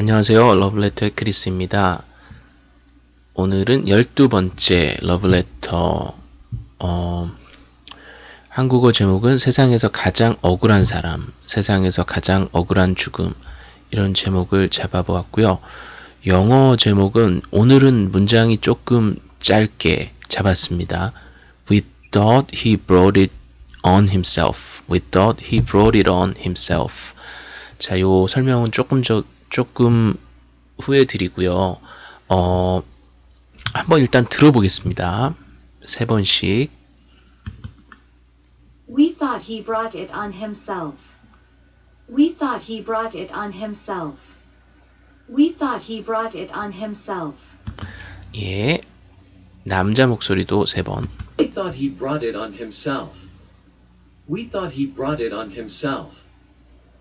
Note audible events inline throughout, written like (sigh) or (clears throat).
안녕하세요. 러브레터의 크리스입니다. 오늘은 12번째 러브레터 어, 한국어 제목은 세상에서 가장 억울한 사람, 세상에서 가장 억울한 죽음 이런 제목을 잡아보았고요. 영어 제목은 오늘은 문장이 조금 짧게 잡았습니다. We thought he brought it on himself. We thought he brought it on himself. 자, 요 설명은 조금 저 조금 후에 드리고요. 어, 한번 일단 들어보겠습니다. 세 번씩. We thought he brought it on himself. We thought he brought it on himself. We thought he brought it on himself. 예. 남자 목소리도 세 번. We thought he brought it on himself. We thought he brought it on himself.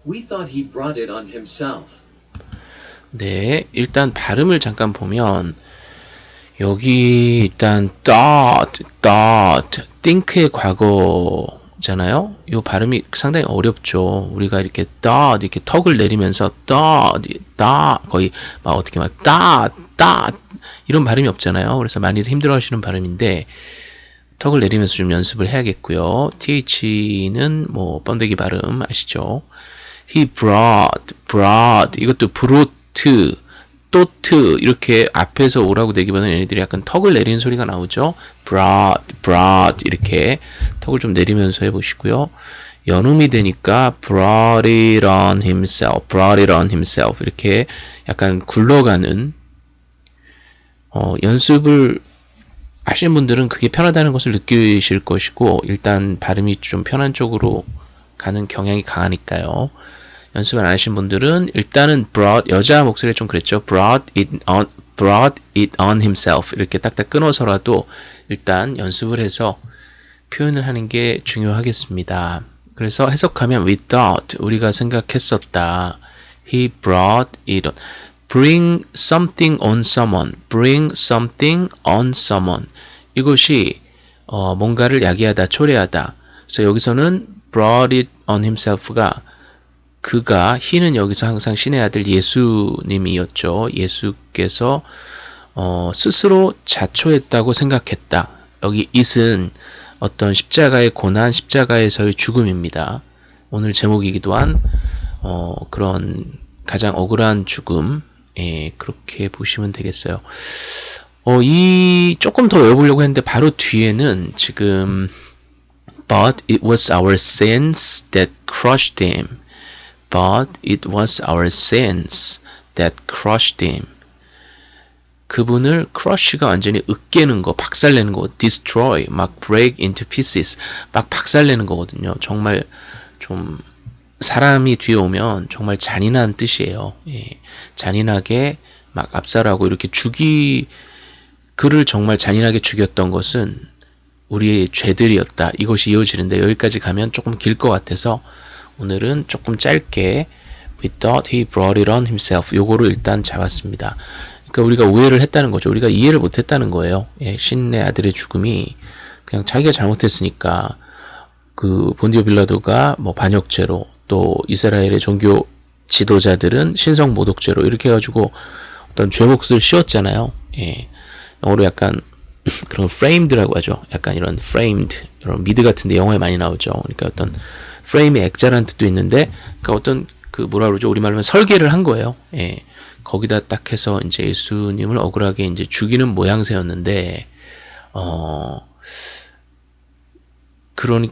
We thought he brought it on himself. 네. 일단 발음을 잠깐 보면 여기 일단 thought, thought, think의 과거잖아요. 이 발음이 상당히 어렵죠. 우리가 이렇게 thought 이렇게 턱을 내리면서 thought, thought 거의 막 어떻게 막 thought, thought 이런 발음이 없잖아요. 그래서 많이들 힘들어하시는 발음인데 턱을 내리면서 좀 연습을 해야겠고요. th는 뭐 번데기 발음 아시죠? He brought, brought 이것도 brought, 또트 이렇게 앞에서 오라고 되기보다는 얘네들이 약간 턱을 내리는 소리가 나오죠. brought, brought 이렇게 턱을 좀 내리면서 해보시고요. 연음이 되니까 brought it on himself, brought it on himself 이렇게 약간 굴러가는 어, 연습을 하시는 분들은 그게 편하다는 것을 느끼실 것이고 일단 발음이 좀 편한 쪽으로 가는 경향이 강하니까요. 연습을 안 하신 분들은 일단은 brought 여자 목소리 좀 그랬죠. brought it on brought it on himself 이렇게 딱딱 끊어서라도 일단 연습을 해서 표현을 하는 게 중요하겠습니다. 그래서 해석하면 we thought 우리가 생각했었다. He brought it on. bring something on someone. bring something on someone. 이것이 어, 뭔가를 야기하다, 초래하다. 그래서 여기서는 brought it on himself가 그가 희는 여기서 항상 신의 아들 예수님이었죠. 예수께서 어, 스스로 자초했다고 생각했다. 여기 it은 어떤 십자가의 고난, 십자가에서의 죽음입니다. 오늘 제목이기도 한 어, 그런 가장 억울한 죽음, 예, 그렇게 보시면 되겠어요. 어, 이 조금 더 외워보려고 했는데 바로 뒤에는 지금 But it was our sins that crushed him. But it was our sins that crushed him. 그분을 crush가 완전히 으깨는 거, 박살내는 거, destroy, 막 break into pieces, 막 박살내는 거거든요. 정말 좀 사람이 뒤에 오면 정말 잔인한 뜻이에요. 예. 잔인하게 막 압살하고 이렇게 죽이 그를 정말 잔인하게 죽였던 것은 우리의 죄들이었다. 이것이 이어지는데 여기까지 가면 조금 길 것 같아서 오늘은 조금 짧게 We thought he brought it on himself. 요거로 일단 잡았습니다. 그러니까 우리가 오해를 했다는 거죠. 우리가 이해를 못했다는 거예요. 예, 신의 아들의 죽음이 그냥 자기가 잘못했으니까 그 본디오 빌라도가 뭐 반역죄로 또 이스라엘의 종교 지도자들은 신성 모독죄로 이렇게 해가지고 어떤 죄목을 씌웠잖아요. 예, 영어로 약간 (laughs) 그런 framed라고 하죠. 약간 이런 framed 이런 미드 같은데 영화에 많이 나오죠. 그러니까 어떤 프레임의 액자라는 뜻도 있는데 그러니까 어떤 그 뭐라 그러죠 우리말로 하면 설계를 한 거예요. 예. 거기다 딱 해서 이제 예수님을 억울하게 이제 죽이는 모양새였는데 어 그러니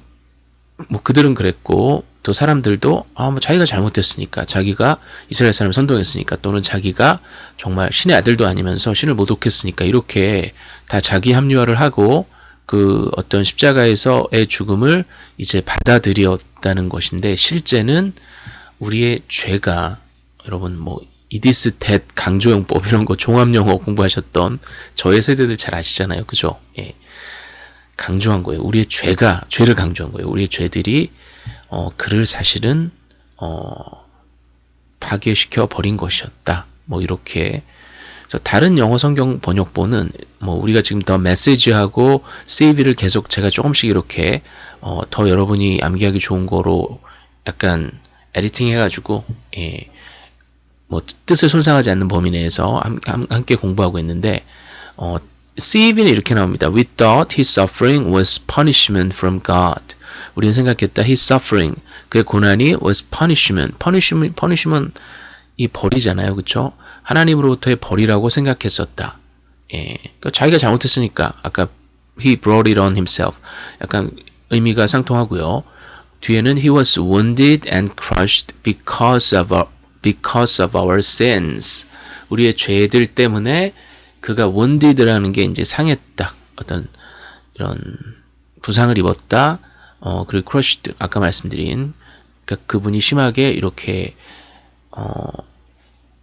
뭐 그들은 그랬고 또 사람들도 아 뭐 자기가 잘못했으니까 자기가 이스라엘 사람을 선동했으니까 또는 자기가 정말 신의 아들도 아니면서 신을 모독했으니까 이렇게 다 자기 합리화를 하고 그 어떤 십자가에서의 죽음을 이제 받아들였다는 것인데 실제는 우리의 죄가 여러분 뭐 이디스 텟 강조용법 이런 거 종합영어 공부하셨던 저의 세대들 잘 아시잖아요. 그죠? 예. 강조한 거예요. 우리의 죄가 죄를 강조한 거예요. 우리의 죄들이 어 그를 사실은 어 파괴시켜 버린 것이었다. 뭐 이렇게 다른 영어 성경 번역본은 뭐 우리가 지금 더 메시지하고 세이비를 계속 제가 조금씩 이렇게 어, 더 여러분이 암기하기 좋은 거로 약간 에디팅 해가지고 예, 뭐 뜻을 손상하지 않는 범위 내에서 함, 함, 함께 공부하고 있는데 어, CEB는 이렇게 나옵니다. We thought his suffering was punishment from God. 우리는 생각했다. His suffering 그의 고난이 was punishment. punishment, punishment 이 벌이잖아요, 그렇죠? 하나님으로부터의 벌이라고 생각했었다. 예, 그러니까 자기가 잘못했으니까 아까 he brought it on himself. 약간 의미가 상통하고요. 뒤에는 he was wounded and crushed because of our, because of our sins. 우리의 죄들 때문에 그가 wounded라는 게 이제 상했다. 어떤 이런 부상을 입었다. 어, 그리고 crushed 아까 말씀드린 그러니까 그분이 심하게 이렇게 어,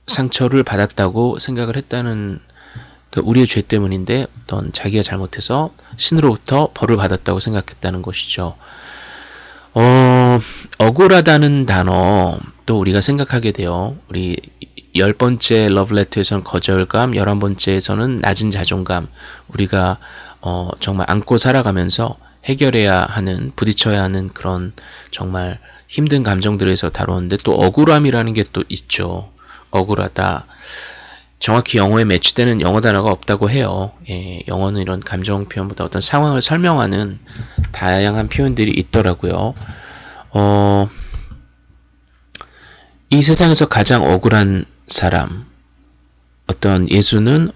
상처를 받았다고 생각을 했다는 그 우리의 죄 때문인데 어떤 자기가 잘못해서 신으로부터 벌을 받았다고 생각했다는 것이죠. 어, 억울하다는 단어 또 우리가 생각하게 돼요. 우리 열 번째 러브레터에서는 거절감, 열한 번째에서는 낮은 자존감. 우리가 어, 정말 안고 살아가면서 해결해야 하는, 부딪혀야 하는 그런 정말 힘든 감정들에서 다루는데 또 억울함이라는 게 또 있죠. 억울하다. 정확히 영어에 매치되는 영어 단어가 없다고 해요. 예, 영어는 이런 감정 표현보다 어떤 상황을 설명하는 다양한 표현들이 있더라고요. 어, 이 세상에서 가장 억울한 사람, 어떤 예수는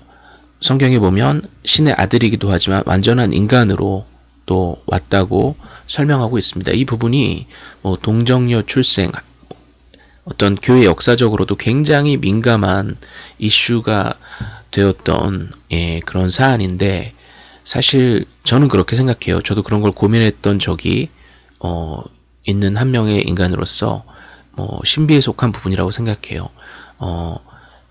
성경에 보면 신의 아들이기도 하지만 완전한 인간으로 또 왔다고 설명하고 있습니다. 이 부분이 뭐 동정녀 출생, 어떤 교회 역사적으로도 굉장히 민감한 이슈가 되었던 예, 그런 사안인데 사실 저는 그렇게 생각해요. 저도 그런 걸 고민했던 적이 어, 있는 한 명의 인간으로서 뭐 신비에 속한 부분이라고 생각해요. 어,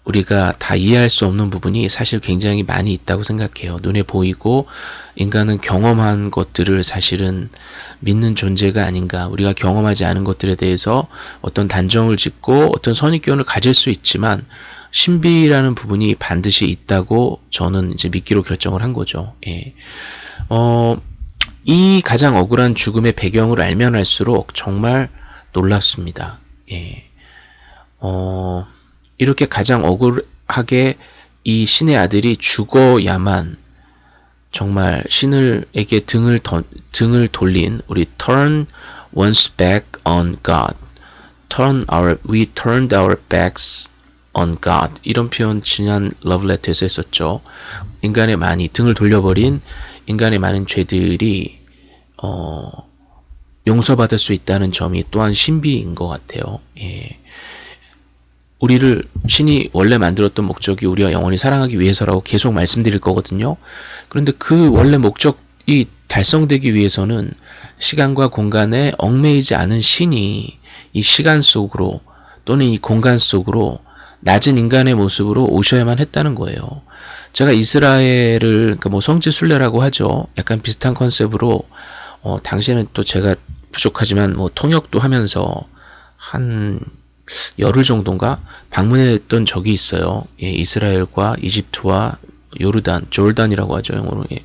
우리가 다 이해할 수 없는 부분이 사실 굉장히 많이 있다고 생각해요. 눈에 보이고 인간은 경험한 것들을 사실은 믿는 존재가 아닌가. 우리가 경험하지 않은 것들에 대해서 어떤 단정을 짓고 어떤 선입견을 가질 수 있지만 신비라는 부분이 반드시 있다고 저는 이제 믿기로 결정을 한 거죠. 예. 어, 이 가장 억울한 죽음의 배경을 알면 알수록 정말 놀랍습니다. 예. 어, 이렇게 가장 억울하게 이 신의 아들이 죽어야만 정말 신을에게 등을 던, 등을 돌린 우리 turn one's back on God, turn our we turned our backs on God 이런 표현 지난 러브레터에서 했었죠. 인간의 많이 등을 돌려버린 인간의 많은 죄들이 어, 용서받을 수 있다는 점이 또한 신비인 것 같아요. 예. 우리를 신이 원래 만들었던 목적이 우리가 영원히 사랑하기 위해서라고 계속 말씀드릴 거거든요. 그런데 그 원래 목적이 달성되기 위해서는 시간과 공간에 얽매이지 않은 신이 이 시간 속으로 또는 이 공간 속으로 낮은 인간의 모습으로 오셔야만 했다는 거예요. 제가 이스라엘을 그러니까 뭐 성지 순례라고 하죠. 약간 비슷한 컨셉으로 어, 당시에는 또 제가 부족하지만 뭐 통역도 하면서 한 열흘 정도인가 방문했던 적이 있어요. 예, 이스라엘과 이집트와 요르단, 졸단이라고 하죠 영어로 예,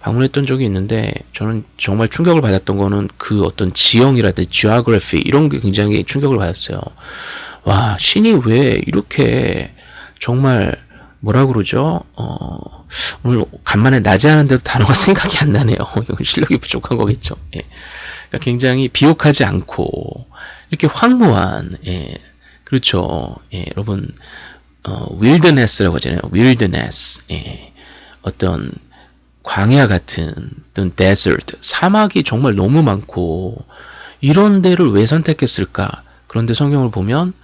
방문했던 적이 있는데 저는 정말 충격을 받았던 거는 그 어떤 지형이라든지 geography 이런 게 굉장히 충격을 받았어요. 와 신이 왜 이렇게 정말 뭐라 그러죠? 어, 오늘 간만에 낮에 하는데도 단어가 (laughs) 생각이 안 나네요. (laughs) 이건 실력이 부족한 거겠죠. 예. 그러니까 굉장히 비옥하지 않고 이렇게 황무한 예. 그렇죠. 예, 여러분 어, wilderness라고 하잖아요. wilderness. 예. 어떤 광야 같은 어떤 desert, 사막이 정말 너무 많고 이런 데를 왜 선택했을까? 그런데 성경을 보면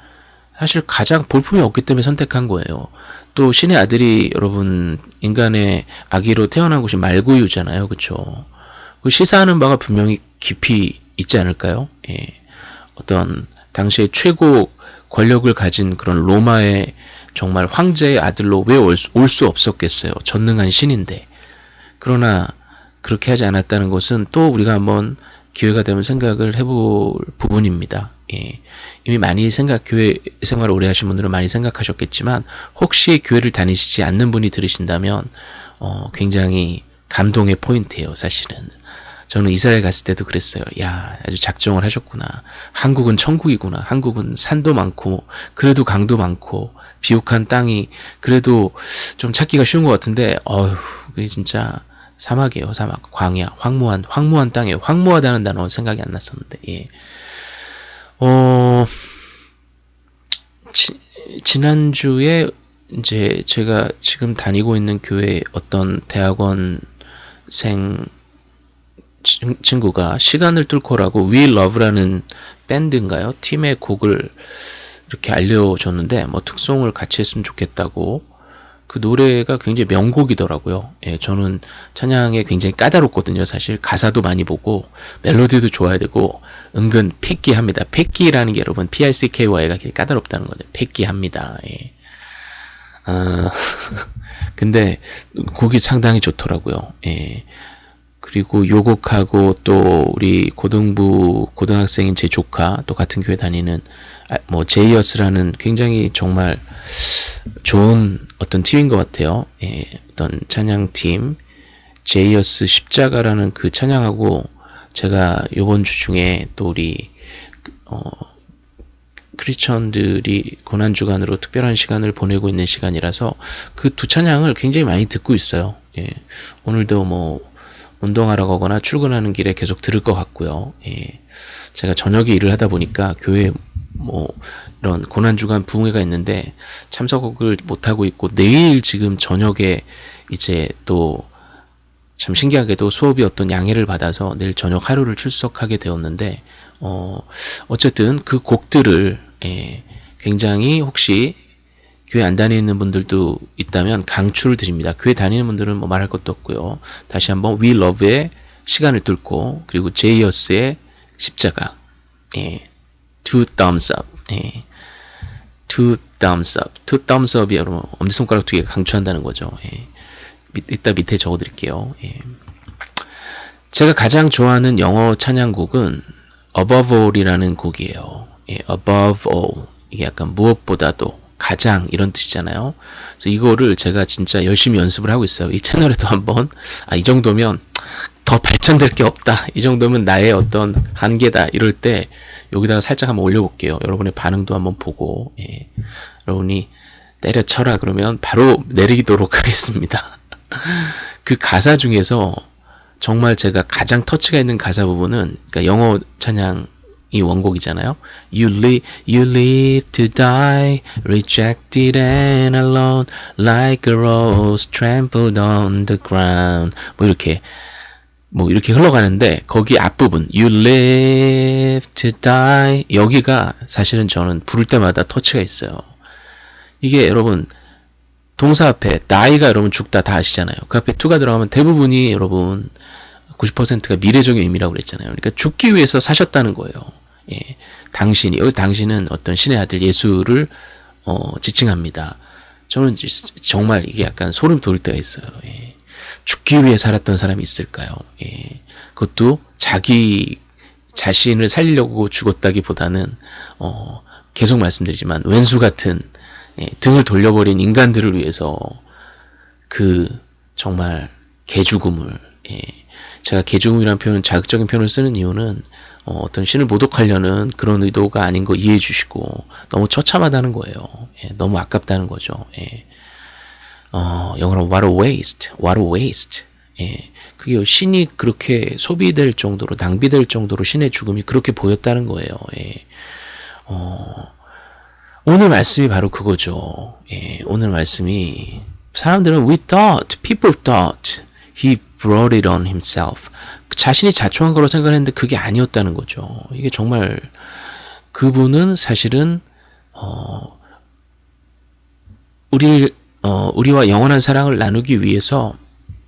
사실 가장 볼품이 없기 때문에 선택한 거예요. 또 신의 아들이 여러분 인간의 아기로 태어난 곳이 말구유잖아요. 그렇죠? 그 시사하는 바가 분명히 깊이 있지 않을까요? 예. 어떤 당시에 최고 권력을 가진 그런 로마의 정말 황제의 아들로 왜올수 없었겠어요. 전능한 신인데. 그러나 그렇게 하지 않았다는 것은 또 우리가 한번 기회가 되면 생각을 해볼 부분입니다. 예. 이미 많이 생각, 교회 생활을 오래 하신 분들은 많이 생각하셨겠지만, 혹시 교회를 다니시지 않는 분이 들으신다면, 어, 굉장히 감동의 포인트예요, 사실은. 저는 이스라엘 갔을 때도 그랬어요. 야, 아주 작정을 하셨구나. 한국은 천국이구나. 한국은 산도 많고, 그래도 강도 많고, 비옥한 땅이 그래도 좀 찾기가 쉬운 것 같은데, 어휴, 그게 진짜 사막이에요, 사막. 광야, 황무한, 황무한 땅이에요. 황무하다는 단어 생각이 안 났었는데, 예. 어, 지, 지난주에 이제 제가 지금 다니고 있는 교회 어떤 대학원생 친- 친구가 시간을 뚫고라고 We Love라는 밴드인가요? 팀의 곡을 이렇게 알려줬는데 뭐 특송을 같이 했으면 좋겠다고 그 노래가 굉장히 명곡이더라고요. 예, 저는 찬양에 굉장히 까다롭거든요. 사실 가사도 많이 보고 멜로디도 좋아야 되고 은근 패기합니다. 패기라는 게 여러분 P-I-C-K-Y가 까다롭다는 거죠. 패기합니다. 예. 아, (laughs) 근데 곡이 상당히 좋더라고요. 예. 그리고 요곡하고 또 우리 고등부 고등학생인 제 조카 또 같은 교회 다니는 아, 뭐 제이어스라는 굉장히 정말 좋은 어떤 팀인 것 같아요. 예, 어떤 찬양팀 제이어스 십자가라는 그 찬양하고 제가 요번 주 중에 또 우리 어 크리스천들이 고난 주간으로 특별한 시간을 보내고 있는 시간이라서 그 두 찬양을 굉장히 많이 듣고 있어요. 예. 오늘도 뭐 운동하러 가거나 출근하는 길에 계속 들을 것 같고요. 예. 제가 저녁에 일을 하다 보니까 교회 뭐 이런 고난 주간 부흥회가 있는데 참석을 못 하고 있고 내일 지금 저녁에 이제 또 참 신기하게도 수업이 어떤 양해를 받아서 내일 저녁 하루를 출석하게 되었는데 어 어쨌든 그 곡들을 예, 굉장히 혹시 교회 안 다니는 분들도 있다면 강추를 드립니다. 교회 다니는 분들은 뭐 말할 것도 없고요. 다시 한번 We Love의 시간을 뚫고 그리고 제이어스의 십자가 예, Two Thumbs Up 예, Two Thumbs Up Two Thumbs Up이 여러분 엄지손가락 두 개 강추한다는 거죠. 예. 밑, 이따 밑에 적어드릴게요. 예. 제가 가장 좋아하는 영어 찬양곡은 Above All이라는 곡이에요. 예, Above All 이게 약간 무엇보다도 가장 이런 뜻이잖아요. 그래서 이거를 제가 진짜 열심히 연습을 하고 있어요. 이 채널에도 (laughs) 한번 아 이 정도면 더 발전될 게 없다. 이 정도면 나의 어떤 한계다. 이럴 때 여기다가 살짝 한번 올려볼게요. 여러분의 반응도 한번 보고 예. 여러분이 때려쳐라 그러면 바로 내리도록 (laughs) 하겠습니다. 그 가사 중에서 정말 제가 가장 터치가 있는 가사 부분은 그러니까 영어 찬양 이 원곡이잖아요. You live, you live to die, rejected and alone, like a rose trampled on the ground. 뭐 이렇게 뭐 이렇게 흘러가는데 거기 앞부분 You live to die 여기가 사실은 저는 부를 때마다 터치가 있어요. 이게 여러분 동사 앞에 die가 여러분 죽다 다 아시잖아요. 그 앞에 to가 들어가면 대부분이 여러분 90%가 미래적인 의미라고 그랬잖아요. 그러니까 죽기 위해서 사셨다는 거예요. 예. 당신이 여기 당신은 어떤 신의 아들 예수를 어, 지칭합니다. 저는 지- 정말 이게 약간 소름 돋을 때가 있어요. 예. 죽기 위해 살았던 사람이 있을까요? 예. 그것도 자기 자신을 살리려고 죽었다기보다는 어, 계속 말씀드리지만 왼수 같은 예, 등을 돌려버린 인간들을 위해서 그 정말 개죽음을 예, 제가 개죽음이라는 표현 자극적인 표현을 쓰는 이유는 어, 어떤 신을 모독하려는 그런 의도가 아닌 거 이해해 주시고 너무 처참하다는 거예요. 예, 너무 아깝다는 거죠. 예. 어, 영어로 what a waste, what a waste. 예. 그게 신이 그렇게 소비될 정도로 낭비될 정도로 신의 죽음이 그렇게 보였다는 거예요. 예. 어, 오늘 말씀이 바로 그거죠. 예, 오늘 말씀이 사람들은 we thought, people thought he brought it on himself. 자신이 자초한 거로 생각했는데 그게 아니었다는 거죠. 이게 정말 그분은 사실은 어 우리 어 우리와 영원한 사랑을 나누기 위해서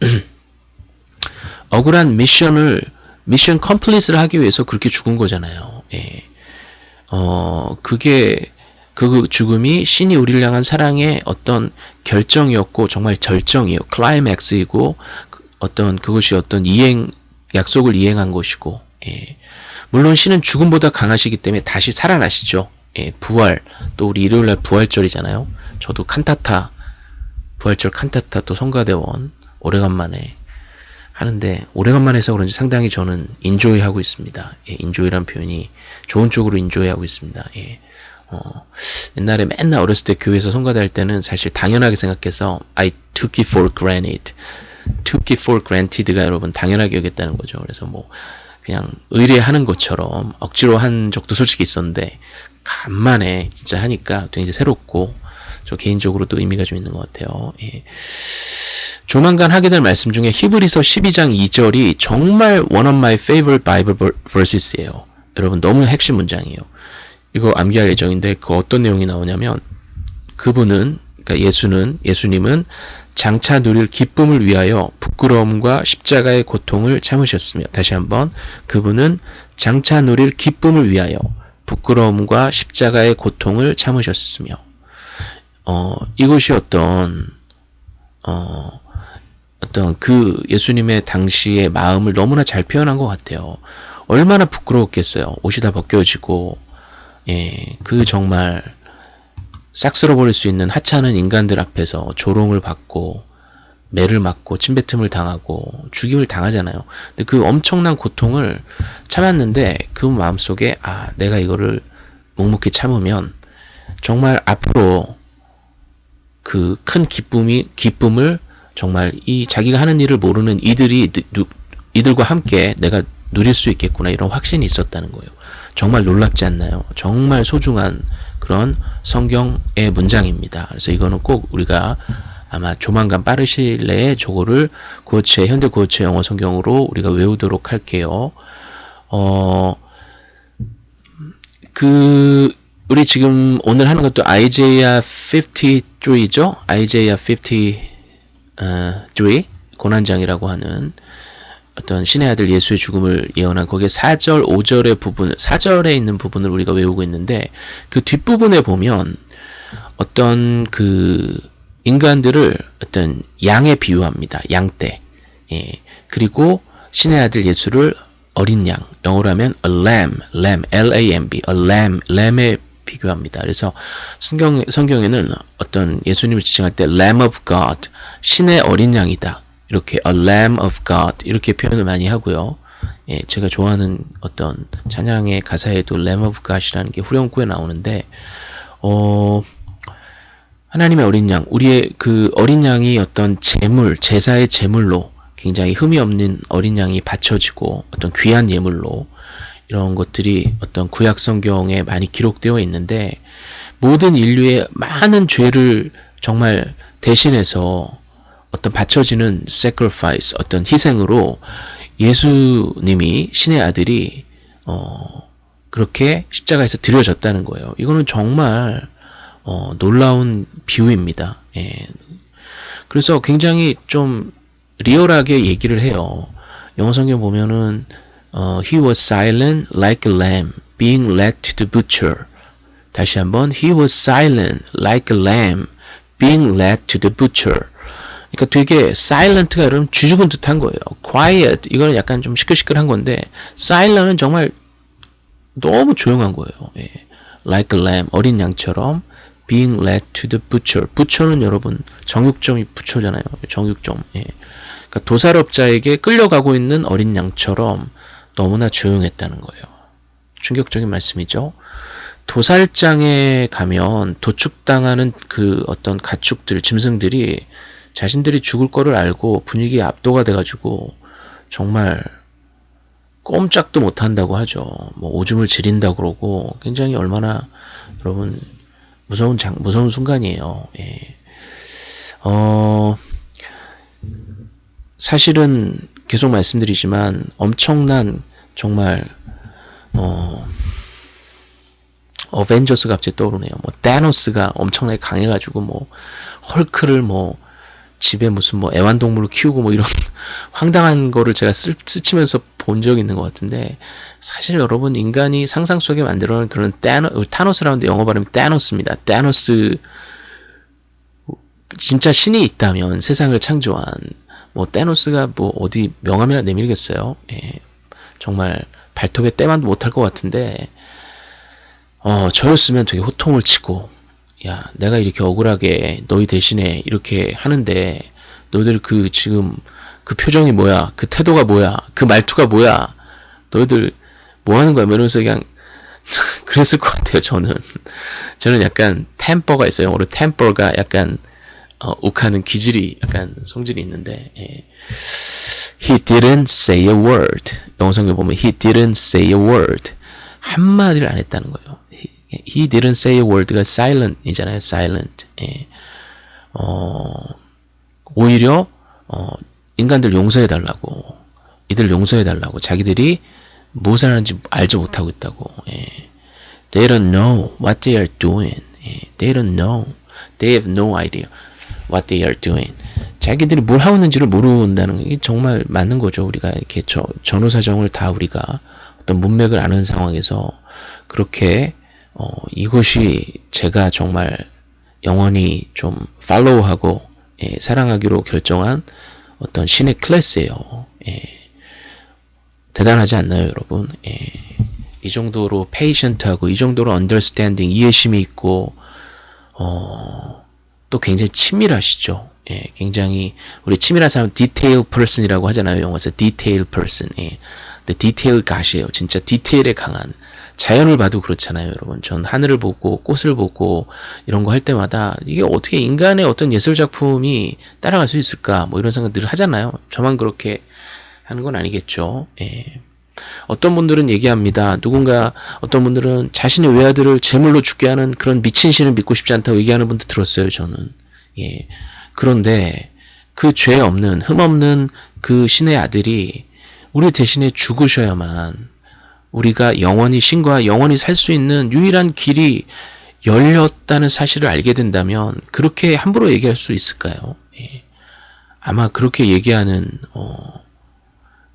(clears throat) 억울한 미션을 미션 컴플리트를 하기 위해서 그렇게 죽은 거잖아요. 예. 어 그게 그 죽음이 신이 우리를 향한 사랑의 어떤 결정이었고 정말 절정이에요. 클라이맥스이고 그 어떤 그것이 어떤 이행 약속을 이행한 것이고 예. 물론 신은 죽음보다 강하시기 때문에 다시 살아나시죠. 예, 부활 또 우리 일요일 날 부활절이잖아요. 저도 칸타타 부활절 칸타타 또 성가대원 오래간만에 하는데 오래간만에 해서 그런지 상당히 저는 enjoy 하고 있습니다. 예, enjoy란 표현이 좋은 쪽으로 enjoy 하고 있습니다. 예. 어, 옛날에 맨날 어렸을 때 교회에서 성가대 할 때는 사실 당연하게 생각해서 I took it for granted. Took it for granted가 여러분 당연하게 여겼다는 거죠. 그래서 뭐 그냥 의례 하는 것처럼 억지로 한 적도 솔직히 있었는데 간만에 진짜 하니까 굉장히 새롭고 저 개인적으로도 의미가 좀 있는 것 같아요. 예. 조만간 하게 될 말씀 중에 히브리서 12장 2절이 정말 one of my favorite Bible verses예요. 여러분 너무 핵심 문장이에요. 이거 암기할 예정인데 그 어떤 내용이 나오냐면 그분은 그러니까 예수는 예수님은 장차 누릴 기쁨을 위하여 부끄러움과 십자가의 고통을 참으셨으며 다시 한번 그분은 장차 누릴 기쁨을 위하여 부끄러움과 십자가의 고통을 참으셨으며 어 이것이 어떤 어 어떤 그 예수님의 당시의 마음을 너무나 잘 표현한 것 같아요. 얼마나 부끄러웠겠어요. 옷이 다 벗겨지고 예, 그 정말 싹 쓸어버릴 수 있는 하찮은 인간들 앞에서 조롱을 받고 매를 맞고 침뱉음을 당하고 죽임을 당하잖아요. 근데 그 엄청난 고통을 참았는데 그 마음속에 아 내가 이거를 묵묵히 참으면 정말 앞으로 그 큰 기쁨이 기쁨을 정말 이 자기가 하는 일을 모르는 이들이 누, 이들과 함께 내가 누릴 수 있겠구나 이런 확신이 있었다는 거예요. 정말 놀랍지 않나요? 정말 소중한 그런 성경의 문장입니다. 그래서 이거는 꼭 우리가 아마 조만간 빠르실 내에 저거를 고체 현대 고체 영어 성경으로 우리가 외우도록 할게요. 어, 그 우리 지금 오늘 하는 것도 아이제야 53죠? 아이제야 53 고난장이라고 하는 어떤 신의 아들 예수의 죽음을 예언한 거기에 4절, 5절의 부분, 4절에 있는 부분을 우리가 외우고 있는데 그 뒷부분에 보면 어떤 그 인간들을 어떤 양에 비유합니다. 양떼. 예. 그리고 신의 아들 예수를 어린 양. 영어로 하면 a lamb, lamb, L-A-M-B, a lamb, lamb에 비교합니다. 그래서 성경, 성경에는 어떤 예수님을 지칭할 때 lamb of God, 신의 어린 양이다. 이렇게 a lamb of God 이렇게 표현을 많이 하고요. 예, 제가 좋아하는 어떤 찬양의 가사에도 lamb of God이라는 게 후렴구에 나오는데 어 하나님의 어린 양, 우리의 그 어린 양이 어떤 제물, 제사의 제물로 굉장히 흠이 없는 어린 양이 바쳐지고 어떤 귀한 예물로 이런 것들이 어떤 구약 성경에 많이 기록되어 있는데 모든 인류의 많은 죄를 정말 대신해서 어떤 바쳐지는 sacrifice, 어떤 희생으로 예수님이 신의 아들이 어 그렇게 십자가에서 드려졌다는 거예요. 이거는 정말 어 놀라운 비유입니다. 예. 그래서 굉장히 좀 리얼하게 얘기를 해요. 영어 성경 보면은 어, he was silent like a lamb being led to the butcher. 다시 한번 he was silent like a lamb being led to the butcher. 그러니까 되게 silent가 여러분 쥐죽은 듯한 거예요. quiet 이거는 약간 좀 시끌시끌한 건데 silent은 정말 너무 조용한 거예요. 예. like a lamb 어린 양처럼 being led to the butcher. butcher는 여러분 정육점이 부처잖아요. 정육점. 예. 그러니까 도살업자에게 끌려가고 있는 어린 양처럼 너무나 조용했다는 거예요. 충격적인 말씀이죠. 도살장에 가면 도축당하는 그 어떤 가축들, 짐승들이 자신들이 죽을 거를 알고 분위기에 압도가 돼가지고 정말 꼼짝도 못한다고 하죠. 뭐 오줌을 지린다 그러고 굉장히 얼마나 여러분 무서운 장, 무서운 순간이에요. 예. 어, 사실은 계속 말씀드리지만 엄청난 정말 어 어벤져스가 갑자기 떠오르네요. 뭐 다노스가 엄청나게 강해가지고 뭐 헐크를 뭐 집에 무슨 뭐 애완동물을 키우고 뭐 이런 (laughs) 황당한 거를 제가 쓰, 스치면서 본 적이 있는 것 같은데 사실 여러분 인간이 상상 속에 만들어낸 그런 다노, 타노스라는데 영어 발음이 다노스입니다. 다노스 진짜 신이 있다면 세상을 창조한 뭐 다노스가 뭐 어디 명함이나 내밀겠어요. 예, 정말 발톱에 때만 못할 것 같은데 어 저였으면 되게 호통을 치고 야, 내가 이렇게 억울하게 너희 대신에 이렇게 하는데 너희들 그 지금 그 표정이 뭐야? 그 태도가 뭐야? 그 말투가 뭐야? 너희들 뭐 하는 거야? 뭐 이러면서 그냥 (laughs) 그랬을 것 같아요. 저는 저는 약간 템퍼가 있어요. 영어로 템퍼가 약간 어, 욱하는 기질이 약간 성질이 있는데 예. He didn't say a word. 영어 성경 보면 he didn't say a word. 한 마디를 안 했다는 거예요. He, didn't say a word가 silent이잖아요. silent. 예. 어, 오히려 어, 인간들 용서해 달라고 이들 용서해 달라고 자기들이 무엇을 하는지 알지 못하고 있다고 예. They don't know what they are doing 예. They don't know They have no idea what they are doing 자기들이 뭘 하고 있는지를 모른다는 게 정말 맞는 거죠 우리가 이렇게 저, 전후 사정을 다 우리가 어떤 문맥을 아는 상황에서 그렇게 어, 이것이 제가 정말 영원히 좀 follow하고 예, 사랑하기로 결정한 어떤 신의 클래스예요. 예. 대단하지 않나요, 여러분? 예. 이 정도로 patient하고 이 정도로 understanding 이해심이 있고 어, 또 굉장히 치밀하시죠. 예, 굉장히 우리 치밀한 사람 detail person이라고 하잖아요. 영어에서 detail person. 예. 근데 detail God이에요. 진짜 디테일에 강한 자연을 봐도 그렇잖아요, 여러분. 전 하늘을 보고 꽃을 보고 이런 거 할 때마다 이게 어떻게 인간의 어떤 예술 작품이 따라갈 수 있을까? 뭐 이런 생각 늘 하잖아요. 저만 그렇게 하는 건 아니겠죠. 예. 어떤 분들은 얘기합니다. 누군가 어떤 분들은 자신의 외아들을 제물로 죽게 하는 그런 미친 신을 믿고 싶지 않다고 얘기하는 분도 들었어요. 저는. 예. 그런데 그 죄 없는 흠 없는 그 신의 아들이 우리 대신에 죽으셔야만 우리가 영원히 신과 영원히 살 수 있는 유일한 길이 열렸다는 사실을 알게 된다면 그렇게 함부로 얘기할 수 있을까요? 예. 아마 그렇게 얘기하는 어,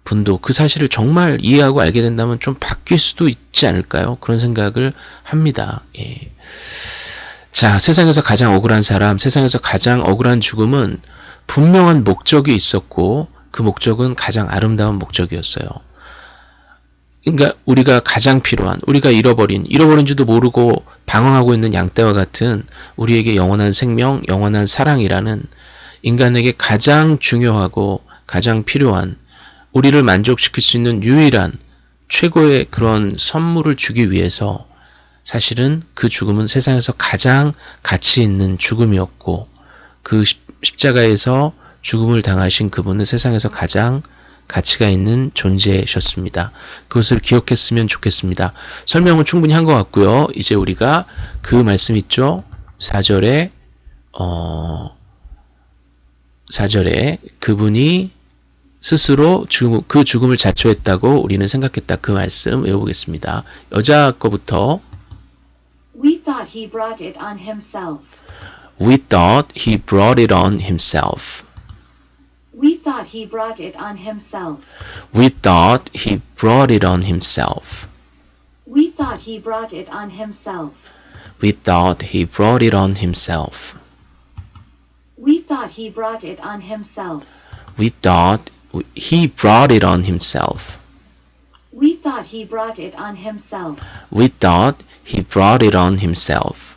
분도 그 사실을 정말 이해하고 알게 된다면 좀 바뀔 수도 있지 않을까요? 그런 생각을 합니다. 예. 자, 세상에서 가장 억울한 사람, 세상에서 가장 억울한 죽음은 분명한 목적이 있었고 그 목적은 가장 아름다운 목적이었어요. 그러니까 우리가 가장 필요한, 우리가 잃어버린, 잃어버린지도 모르고 방황하고 있는 양떼와 같은 우리에게 영원한 생명, 영원한 사랑이라는 인간에게 가장 중요하고 가장 필요한 우리를 만족시킬 수 있는 유일한 최고의 그런 선물을 주기 위해서 사실은 그 죽음은 세상에서 가장 가치 있는 죽음이었고 그 십자가에서 죽음을 당하신 그분은 세상에서 가장 가치가 있는 존재셨습니다. 그것을 기억했으면 좋겠습니다. 설명은 충분히 한 것 같고요. 이제 우리가 그 말씀 있죠. 4절에 어 4절에 그분이 스스로 죽음, 그 죽음을 자초했다고 우리는 생각했다. 그 말씀 외워보겠습니다. 여자 거부터 We thought he brought it on himself. We thought he brought it on himself. We thought he brought it on himself. We thought he brought it on himself. We thought he brought it on himself. We thought he brought it on himself. We thought he brought it on himself. We thought he brought it on himself. We thought he brought it on himself. We thought he brought it on himself.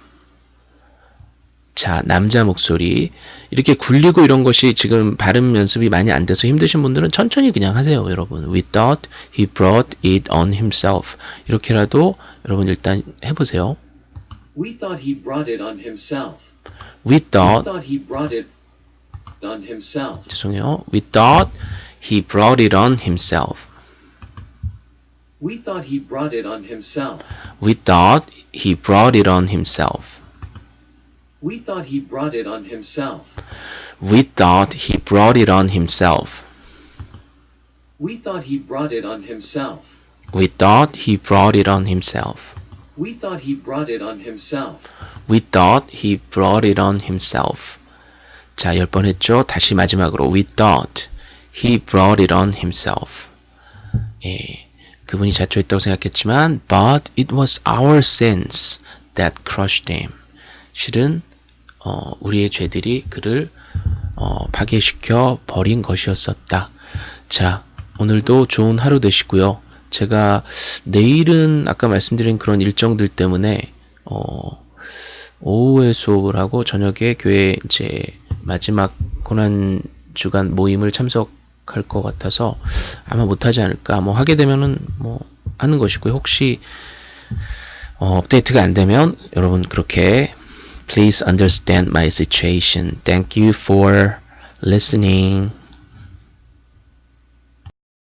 자, 남자 목소리. 이렇게 굴리고 이런 것이 지금 발음 연습이 많이 안 돼서 힘드신 분들은 천천히 그냥 하세요, 여러분. We thought he brought it on himself. 이렇게라도 여러분 일단 해보세요. We thought he brought it on himself. We We thought, thought he brought it on himself. 죄송해요. We thought he brought it on himself. We thought he brought it on himself. We thought he brought it on himself. We thought he brought it on himself. We thought he brought it on himself. We thought he brought it on himself. We thought he brought it on himself. We thought he brought it on himself. We thought he brought it on himself. 자, 열 번 했죠? 다시 마지막으로 We thought he brought it on himself. 예, 그분이 자초했다고 생각했지만 But it was our sins that crushed him. 실은 어, 우리의 죄들이 그를 어, 파괴시켜 버린 것이었었다. 자, 오늘도 좋은 하루 되시고요. 제가 내일은 아까 말씀드린 그런 일정들 때문에 어, 오후에 수업을 하고 저녁에 교회 이제 마지막 고난 주간 모임을 참석 할 것 같아서 아마 못하지 않을까. 뭐 하게 되면은 뭐 하는 것이고요. 혹시 어, 업데이트가 안 되면 여러분 그렇게 please understand my situation. Thank you for listening.